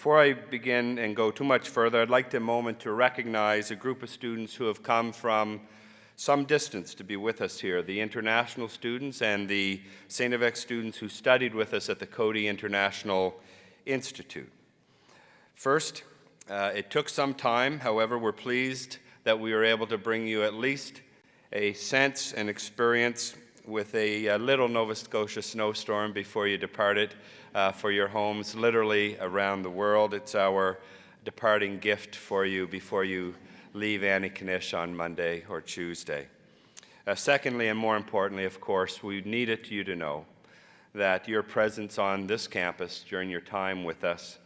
Before I begin and go too much further, I'd like to a moment to recognize a group of students who have come from some distance to be with us here, the international students and the St. FX students who studied with us at the Coady International Institute. First, uh, it took some time, however, we're pleased that we were able to bring you at least a sense and experience with a, a little Nova Scotia snowstorm before you departed uh, for your homes, literally around the world. It's our departing gift for you before you leave Antigonish on Monday or Tuesday. Uh, secondly, and more importantly, of course, we needed you to know that your presence on this campus during your time with us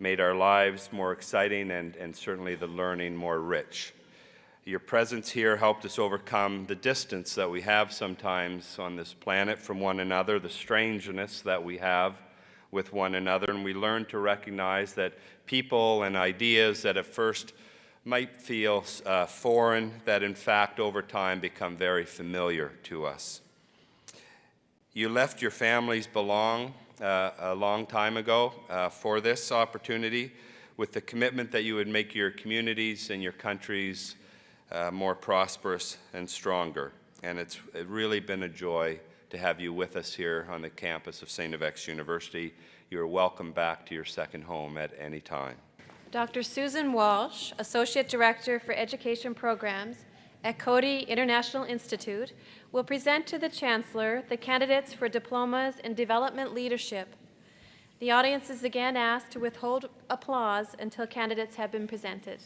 made our lives more exciting and, and certainly the learning more rich. Your presence here helped us overcome the distance that we have sometimes on this planet from one another, the strangeness that we have with one another, and we learned to recognize that people and ideas that at first might feel uh, foreign, that in fact over time become very familiar to us. You left your families belong uh, a long time ago uh, for this opportunity with the commitment that you would make your communities and your countries uh, more prosperous and stronger. And it's really been a joy to have you with us here on the campus of St. FX University. You're welcome back to your second home at any time. Dr. Susan Walsh, Associate Director for Education Programs at Coady International Institute, will present to the Chancellor the candidates for diplomas in development leadership. The audience is again asked to withhold applause until candidates have been presented.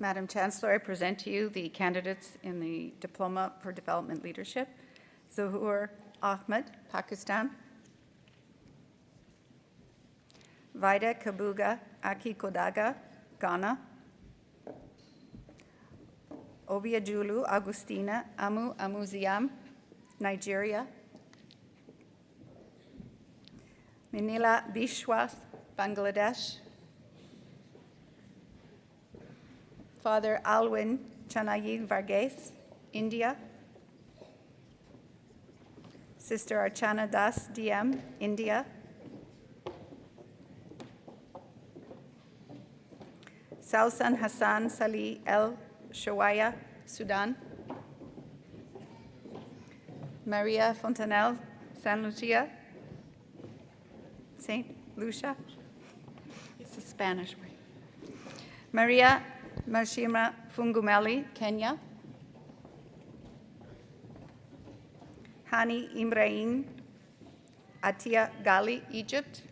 Madam Chancellor, I present to you the candidates in the Diploma for Development Leadership. Zahoor Ahmed, Pakistan. Vida Kabuga Akikodaga, Ghana. Obiajulu Agustina Amu Amuziam, Nigeria. Manila Bishwas, Bangladesh. Father Alwin Chanayi Varghese, India. Sister Archana Das, DM, India. Sausan Hassan Salih El Shawaya, Sudan. Maria Fontanel, San Lucia. St. Lucia. It's a Spanish word. Maria Mashima Fungumeli, Kenya. Hani Imrain Atia Gali, Egypt.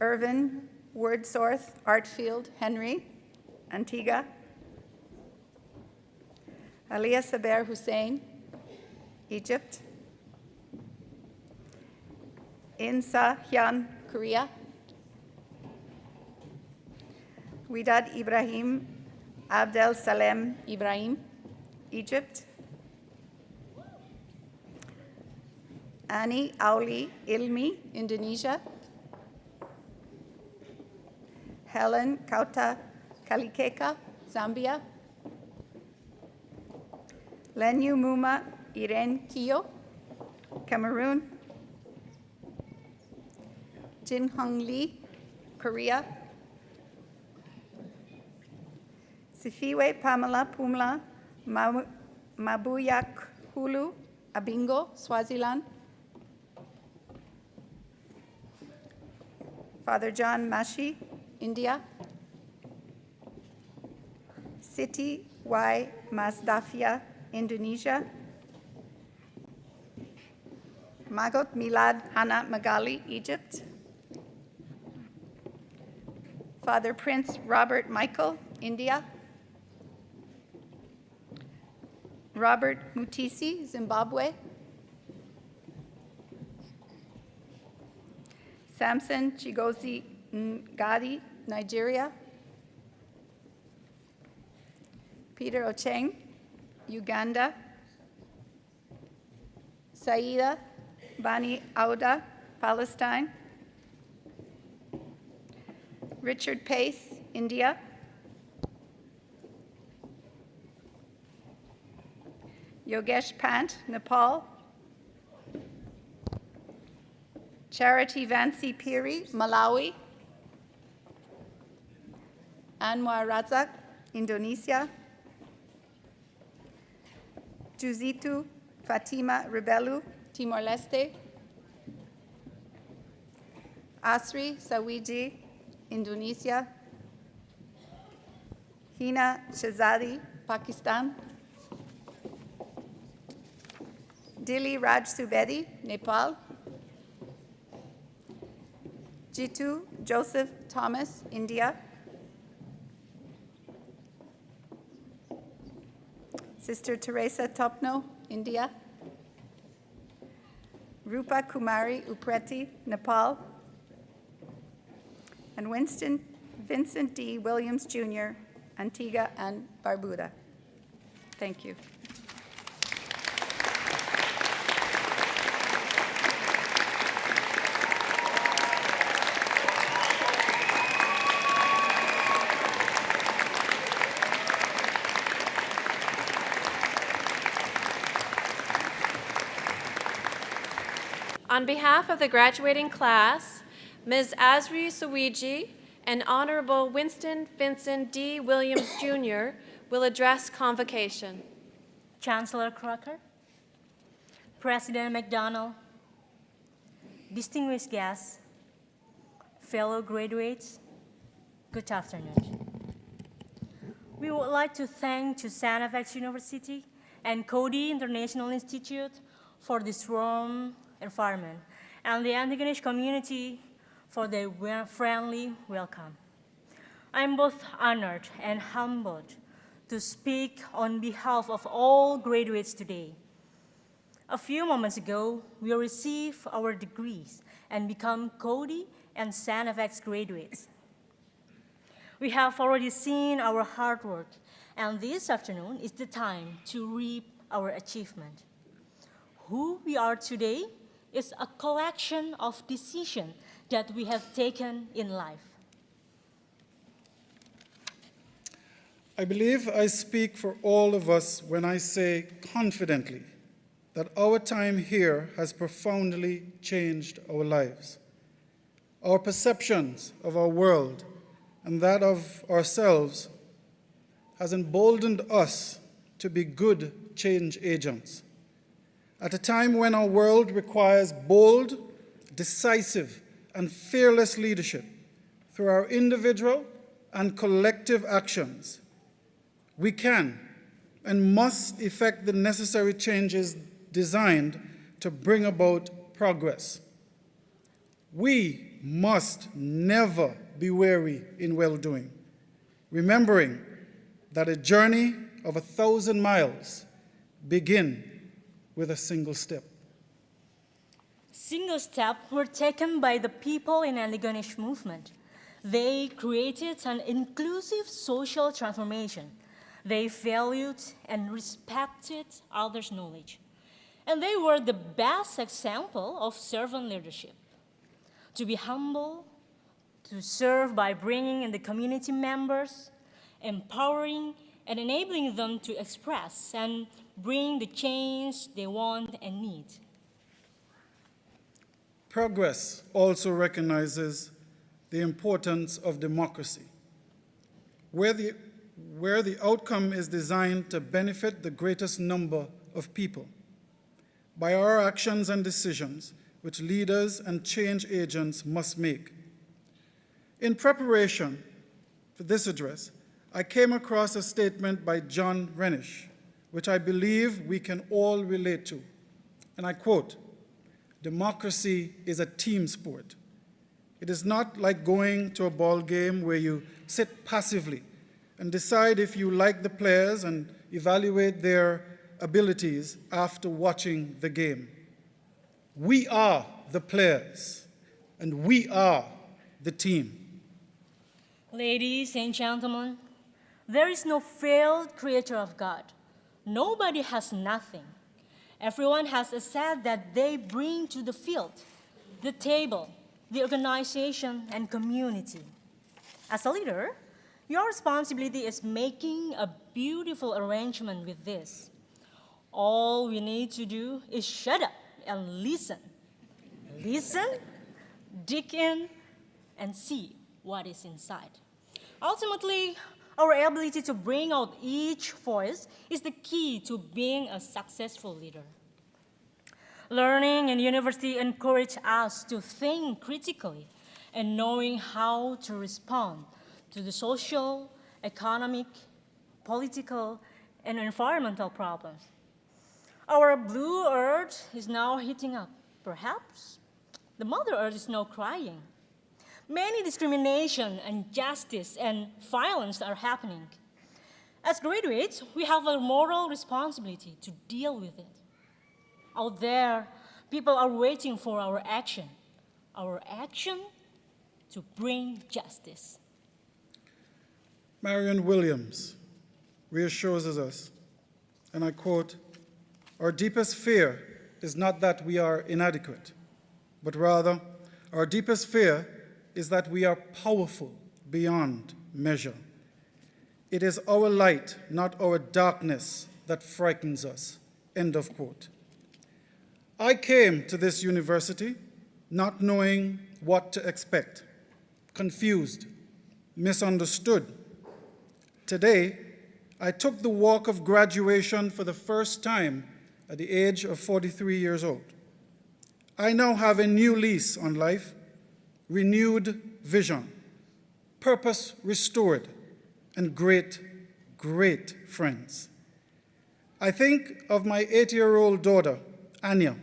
Irvin Wordsworth Artfield Henry, Antigua. Aliyah Saber Hussein, Egypt. Insa Hyun, Korea. Widad Ibrahim Abdel Salem Ibrahim, Egypt. Ani Auli Ilmi, Indonesia. Helen Kauta Kalikeka, Zambia. Lenyu Muma Irene Kiyo, Cameroon. Jin Hong Lee, Korea. Sifiwe Pamela Pumla Mabuyak Hulu, Abingo, Swaziland. Father John Mashi, India. Siti Y. Masdafia, Indonesia. Magot Milad Hana Magali, Egypt. Father Prince Robert Michael, India. Robert Mutisi, Zimbabwe. Samson Chigozi Ngadi, Nigeria. Peter Ocheng, Uganda. Saida Bani Auda, Palestine. Richard Pace, India. Yogesh Pant, Nepal. Charity Vansi Piri, Malawi. Anwar Razak, Indonesia. Juzitu Fatima Rebelu, Timor-Leste. Asri Sawiji, Indonesia. Hina Shazadi, Pakistan. Dili Raj Subedi, Nepal. Jitu Joseph Thomas, India. Sister Teresa Topno, India. Rupa Kumari Upreti, Nepal. And Winston Vincent D. Williams Jr., Antigua and Barbuda. Thank you. On behalf of the graduating class, Ms. Asri Sawiji and Honorable Winston Vincent D. Williams Jr. will address convocation. Chancellor Crocker, President McDonald, distinguished guests, fellow graduates, good afternoon. We would like to thank to Santa Fe University and Coady International Institute for this warm environment and the Antigonish community for their friendly welcome. I'm both honored and humbled to speak on behalf of all graduates today. A few moments ago, we received our degrees and become Coady and St. FX graduates. We have already seen our hard work, and this afternoon is the time to reap our achievement. Who we are today is a collection of decisions that we have taken in life. I believe I speak for all of us when I say confidently that our time here has profoundly changed our lives. Our perceptions of our world and that of ourselves has emboldened us to be good change agents. At a time when our world requires bold, decisive, and fearless leadership through our individual and collective actions, we can and must effect the necessary changes designed to bring about progress. We must never be weary in well doing, remembering that a journey of a thousand miles begin with a single step. Single steps were taken by the people in Antigonish movement. They created an inclusive social transformation. They valued and respected others' knowledge. And they were the best example of servant leadership. To be humble, to serve by bringing in the community members, empowering and enabling them to express and bring the change they want and need. Progress also recognizes the importance of democracy, where the, where the outcome is designed to benefit the greatest number of people. By our actions and decisions, which leaders and change agents must make. In preparation for this address, I came across a statement by John Renish, which I believe we can all relate to. And I quote, democracy is a team sport. It is not like going to a ball game where you sit passively and decide if you like the players and evaluate their abilities after watching the game. We are the players, and we are the team. Ladies and gentlemen, there is no failed creator of God. Nobody has nothing. Everyone has a set that they bring to the field, the table, the organization, and community. As a leader, your responsibility is making a beautiful arrangement with this. All we need to do is shut up and listen. Listen dig in, and see what is inside. Ultimately, our ability to bring out each voice is the key to being a successful leader. Learning in university encourage us to think critically and knowing how to respond to the social, economic, political, and environmental problems. Our blue earth is now heating up. Perhaps the mother earth is now crying. Many discrimination, injustice, and violence are happening. As graduates, we have a moral responsibility to deal with it. Out there, people are waiting for our action, our action to bring justice. Marianne Williamson reassures us, and I quote, Our deepest fear is not that we are inadequate, but rather, our deepest fear is that we are powerful beyond measure. It is our light, not our darkness, that frightens us. End of quote. I came to this university not knowing what to expect, confused, misunderstood. Today, I took the walk of graduation for the first time at the age of 43 years old. I now have a new lease on life, renewed vision, purpose restored, and great, great friends. I think of my eight year old daughter, Anya,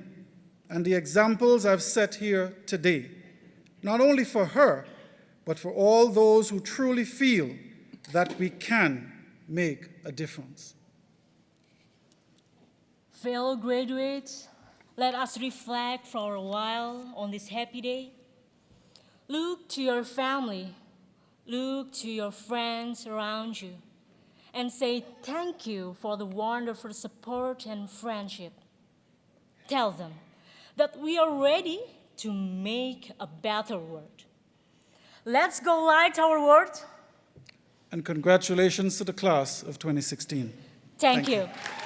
and the examples I've set here today, not only for her, but for all those who truly feel that we can make a difference. Fellow graduates, let us reflect for a while on this happy day. Look to your family, look to your friends around you, and say thank you for the wonderful support and friendship. Tell them that we are ready to make a better world. Let's go light our world. And congratulations to the class of 2016. Thank, Thank you. you.